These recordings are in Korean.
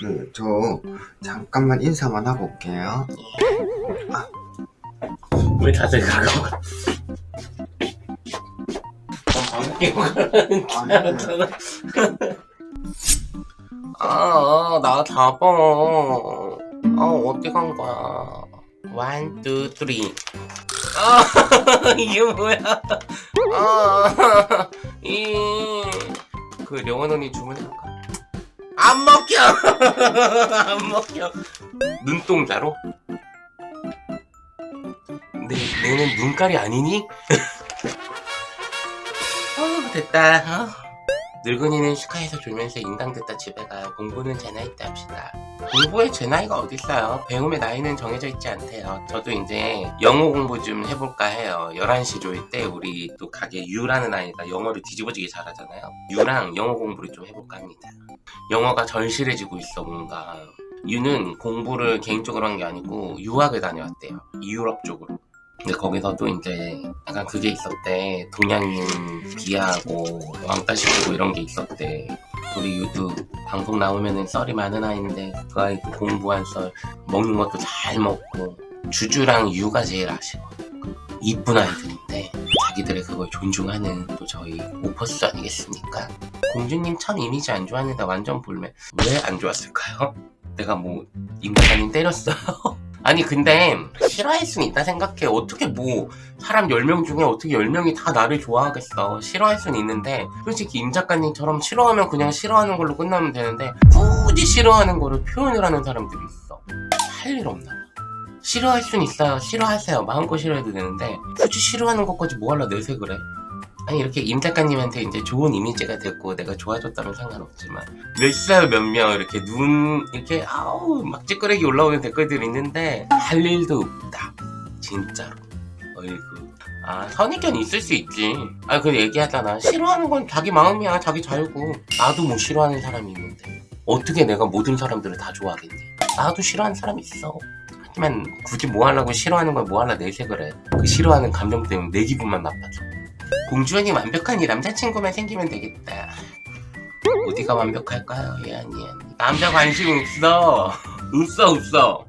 그, 저, 잠깐만 인사만 하고 올게요. 왜 다들 가고 줄 알았잖아 아, 나 잡아. 아, 어디 간 거야? one, two, three. 아, 이게 뭐야? 아, 이, 그, 령원 언니 주문해볼까? 안 먹혀! 안 먹혀. 눈동자로? 내, 내는 눈깔이 아니니? 어, 됐다. 어. 늙은이는 슈카에서 졸면서 인강듣다 집에 가 공부는 제 나이 때 합시다. 공부에 제 나이가 어딨어요? 배움의 나이는 정해져 있지 않대요. 저도 이제 영어 공부 좀 해볼까 해요. 11시 조일 때 우리 또 가게 유라는 아이가 영어를 뒤집어지게 잘하잖아요. 유랑 영어 공부를 좀 해볼까 합니다. 영어가 절실해지고 있어 뭔가. 유는 공부를 개인적으로 한 게 아니고 유학을 다녀왔대요. 유럽 쪽으로. 근데 거기서 또 이제 약간 그게 있었대. 동양인 비하하고 왕따 시키고 이런 게 있었대. 우리 유도 방송 나오면은 썰이 많은 아이인데 그 아이 그 공부한 썰 먹는 것도 잘 먹고 주주랑 유가 제일 아쉬워. 이쁜 아이들인데 자기들의 그걸 존중하는 또 저희 오퍼스 아니겠습니까? 공주님 참 이미지 안 좋았는데 완전 볼매 왜 안 좋았을까요? 내가 뭐 임대관님 때렸어요? 아니 근데 싫어할 수는 있다 생각해. 어떻게 뭐 사람 10명 중에 어떻게 10명이 다 나를 좋아하겠어? 싫어할 수는 있는데 솔직히 임 작가님처럼 싫어하면 그냥 싫어하는 걸로 끝나면 되는데 굳이 싫어하는 거를 표현을 하는 사람들이 있어. 할 일 없나 봐. 싫어할 수는 있어요. 싫어하세요. 마음껏 싫어해도 되는데 굳이 싫어하는 것까지 뭐하러 내색을 해 아니 이렇게 임 작가님한테 이제 좋은 이미지가 됐고 내가 좋아졌다면 상관없지만 몇살 몇 명 이렇게 눈 이렇게 아우 막 찌끄레기 올라오는 댓글들이 있는데 할 일도 없다. 진짜로. 어이구. 아 선입견 있을 수 있지. 아그 얘기하잖아. 싫어하는 건 자기 마음이야. 자기 자유고. 나도 뭐 싫어하는 사람이 있는데 어떻게 내가 모든 사람들을 다 좋아하겠니? 나도 싫어하는 사람이 있어. 하지만 굳이 뭐 하려고 싫어하는 걸 뭐 하려 내색을 해그 싫어하는 감정 때문에 내 기분만 나빠져 공주언니 완벽한 이 남자친구만 생기면 되겠다. 어디가 완벽할까요? 예언이 남자 관심 없어. 없어 없어.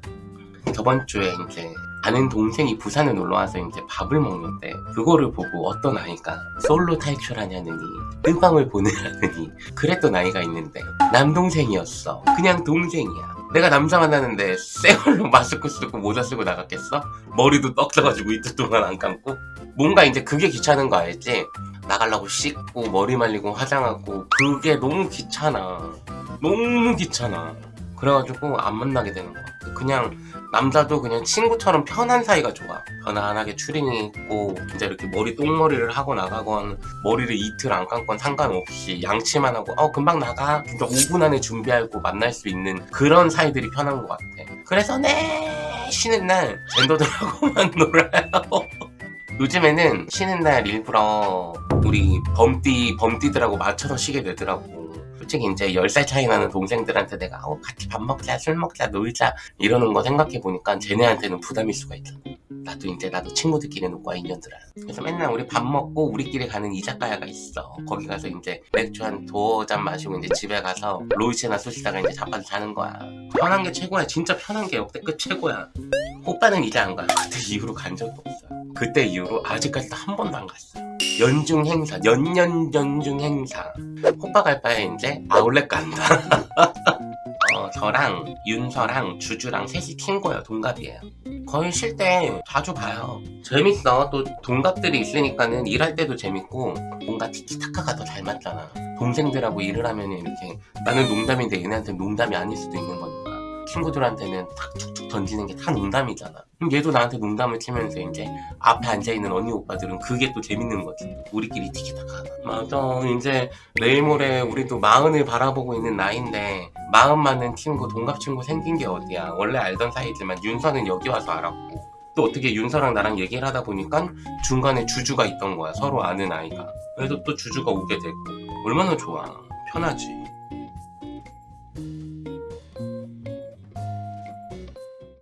저번 주에 이제 아는 동생이 부산에 놀러와서 이제 밥을 먹는데 그거를 보고 어떤 아이가 솔로 탈출하냐느니 뜬방을 보내라느니 그랬던 아이가 있는데 남동생이었어. 그냥 동생이야 내가 남자 만나는데 쌩얼로 마스크 쓰고 모자 쓰고 나갔겠어? 머리도 떡 써가지고 이틀 동안 안 감고 뭔가 이제 그게 귀찮은 거 알지? 나가려고 씻고 머리 말리고 화장하고 그게 너무 귀찮아 너무 귀찮아 그래가지고 안 만나게 되는 거 같아. 그냥 남자도 그냥 친구처럼 편한 사이가 좋아. 편안하게 추리닝 입고 이제 이렇게 머리 똥머리를 하고 나가건 머리를 이틀 안 감건 상관없이 양치만 하고 어 금방 나가. 진짜 5분 안에 준비하고 만날 수 있는 그런 사이들이 편한 것 같아. 그래서 네! 쉬는 날 젠더들하고만 놀아요. 요즘에는 쉬는 날 일부러 우리 범띠 범띠들하고 맞춰서 쉬게 되더라고 솔직히 이제 10살 차이 나는 동생들한테 내가 어, 같이 밥 먹자 술 먹자 놀자. 이러는 거 생각해보니까 쟤네한테는 부담일 수가 있잖아 나도 이제 나도 친구들끼리 놀고 인연들아. 그래서 맨날 우리 밥 먹고 우리끼리 가는 이자카야가 있어. 거기 가서 이제 맥주 한 두어 잔 마시고 이제 집에 가서 롤체나 쏘시다가 이제 자빠져 자는 거야. 편한 게 최고야. 진짜 편한 게 역대급 최고야. 오빠는 이제 안 가. 그때 이후로 간 적도 없어요. 그때 이후로 아직까지도 한 번도 안 갔어요. 연중 행사, 연년 연중 행사. 오빠 갈 바에 이제 아울렛 간다. 어, 저랑 윤서랑 주주랑 셋이 친구예요. 동갑이에요. 거의 쉴 때 자주 봐요. 재밌어. 또 동갑들이 있으니까는 일할 때도 재밌고 뭔가 티키타카가 더 잘 맞잖아. 동생들하고 일을 하면 이렇게 나는 농담인데 얘네한테 농담이 아닐 수도 있는 거니까. 친구들한테는 탁 툭툭 던지는 게 다 농담이잖아. 그럼 얘도 나한테 농담을 치면서 이제 앞에 앉아있는 언니 오빠들은 그게 또 재밌는 거지. 우리끼리 티키타카. 맞아. 이제 내일 모레 우리도 마흔을 바라보고 있는 나이인데 마흔 맞는 친구, 동갑 친구 생긴 게 어디야. 원래 알던 사이지만 윤서는 여기 와서 알았고 또 어떻게 윤서랑 나랑 얘기를 하다 보니까 중간에 주주가 있던 거야. 서로 아는 아이가. 그래서 또 주주가 오게 됐고 얼마나 좋아. 편하지.